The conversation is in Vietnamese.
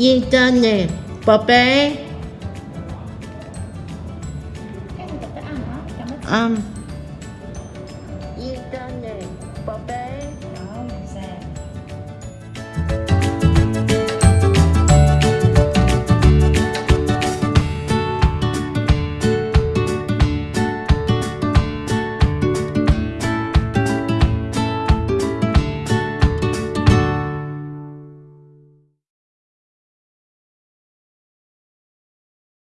yên tên nè. Bà bé. Ăn um,